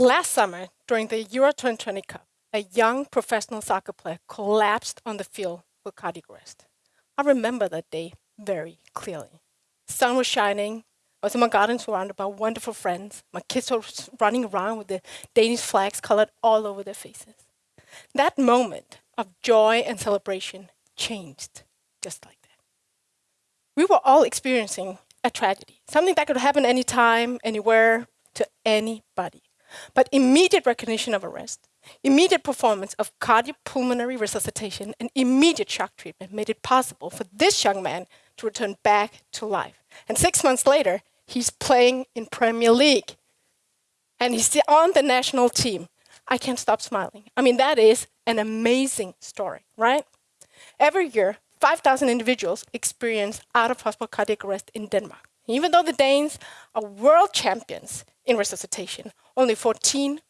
Last summer, during the Euro 2020 Cup, a young professional soccer player collapsed on the field with cardiac arrest. I remember that day very clearly. The sun was shining. I was in my garden surrounded by wonderful friends. My kids were running around with the Danish flags colored all over their faces. That moment of joy and celebration changed just like that. We were all experiencing a tragedy, something that could happen anytime, anywhere, to anybody. But immediate recognition of arrest, immediate performance of cardiopulmonary resuscitation, and immediate shock treatment made it possible for this young man to return back to life. And six months later, he's playing in Premier League. And he's on the national team. I can't stop smiling. I mean, that is an amazing story, right? Every year, 5,000 individuals experience out-of-hospital cardiac arrest in Denmark. Even though the Danes are world champions in resuscitation, only 14%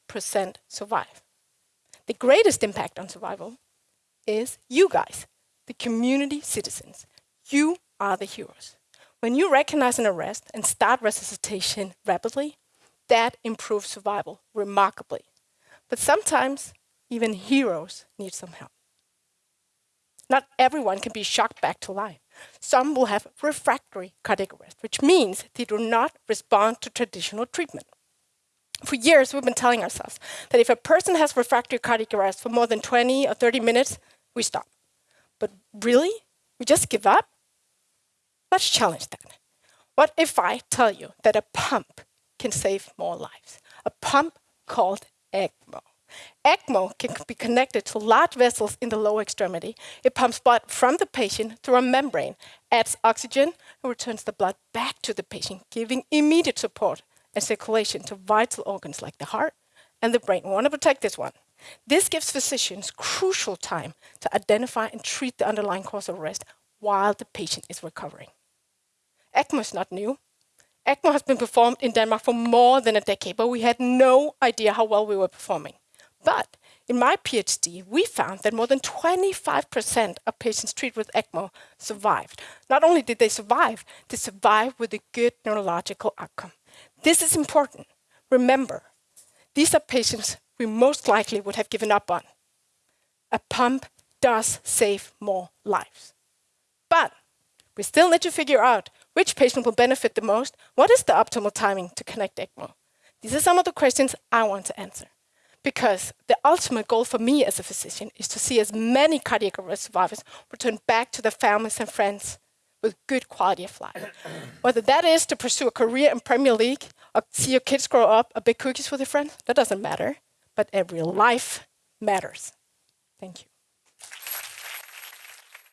survive. The greatest impact on survival is you guys, the community citizens. You are the heroes. When you recognize an arrest and start resuscitation rapidly, that improves survival remarkably. But sometimes even heroes need some help. Not everyone can be shocked back to life. Some will have refractory cardiac arrest, which means they do not respond to traditional treatment. For years, we've been telling ourselves that if a person has refractory cardiac arrest for more than 20 or 30 minutes, we stop. But really? We just give up? Let's challenge that. What if I tell you that a pump can save more lives? A pump called ECMO. ECMO can be connected to large vessels in the lower extremity. It pumps blood from the patient through a membrane, adds oxygen, and returns the blood back to the patient, giving immediate support and circulation to vital organs like the heart and the brain. We want to protect this one. This gives physicians crucial time to identify and treat the underlying cause of arrest while the patient is recovering. ECMO is not new. ECMO has been performed in Denmark for more than a decade, but we had no idea how well we were performing. But in my PhD, we found that more than 25% of patients treated with ECMO survived. Not only did they survive, they survived with a good neurological outcome. This is important. Remember, these are patients we most likely would have given up on. A pump does save more lives. But we still need to figure out which patient will benefit the most. What is the optimal timing to connect ECMO? These are some of the questions I want to answer. Because the ultimate goal for me as a physician is to see as many cardiac arrest survivors return back to their families and friends with good quality of life. Whether that is to pursue a career in Premier League or see your kids grow up or bake cookies with your friends, that doesn't matter. But every life matters. Thank you.